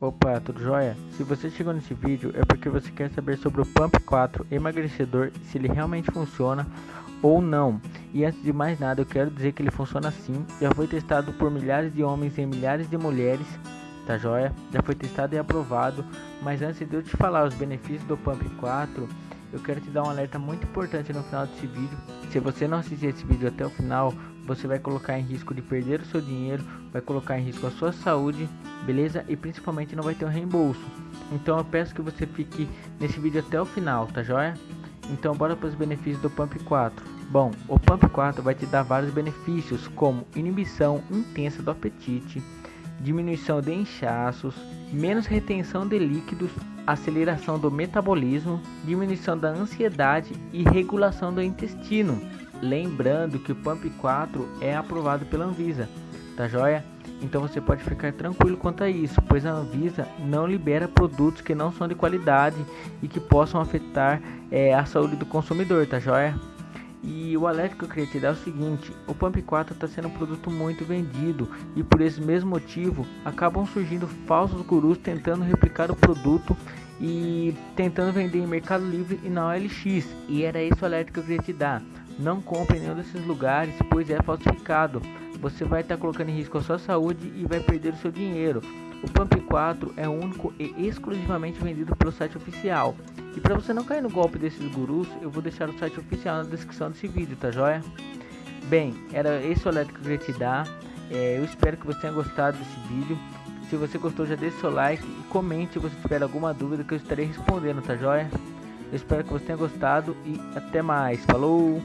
Opa, tudo jóia? Se você chegou nesse vídeo é porque você quer saber sobre o Pump 4 emagrecedor, se ele realmente funciona ou não. E antes de mais nada, eu quero dizer que ele funciona sim. Já foi testado por milhares de homens e milhares de mulheres, tá jóia? Já foi testado e aprovado. Mas antes de eu te falar os benefícios do Pump 4, eu quero te dar um alerta muito importante no final desse vídeo. Se você não assistir esse vídeo até o final, você vai colocar em risco de perder o seu dinheiro, vai colocar em risco a sua saúde, beleza? E principalmente não vai ter um reembolso. Então eu peço que você fique nesse vídeo até o final, tá joia? Então bora para os benefícios do Pump 4. Bom, o Pump 4 vai te dar vários benefícios, como inibição intensa do apetite, diminuição de inchaços, menos retenção de líquidos, aceleração do metabolismo, diminuição da ansiedade e regulação do intestino. Lembrando que o Pump 4 é aprovado pela Anvisa, tá joia? Então você pode ficar tranquilo quanto a isso, pois a Anvisa não libera produtos que não são de qualidade e que possam afetar é, a saúde do consumidor, tá joia? E o alerta que eu queria te dar é o seguinte: o Pump 4 está sendo um produto muito vendido e por esse mesmo motivo acabam surgindo falsos gurus tentando replicar o produto e tentando vender em Mercado Livre e na OLX. E era esse o alerta que eu queria te dar. Não compre em nenhum desses lugares, pois é falsificado. Você vai estar colocando em risco a sua saúde e vai perder o seu dinheiro. O Pump 4 é único e exclusivamente vendido pelo site oficial. E para você não cair no golpe desses gurus, eu vou deixar o site oficial na descrição desse vídeo, tá joia? Bem, era esse o alerta que eu queria te dar. É, eu espero que você tenha gostado desse vídeo. Se você gostou, já deixe seu like e comente se você tiver alguma dúvida que eu estarei respondendo, tá joia? Eu espero que você tenha gostado e até mais. Falou!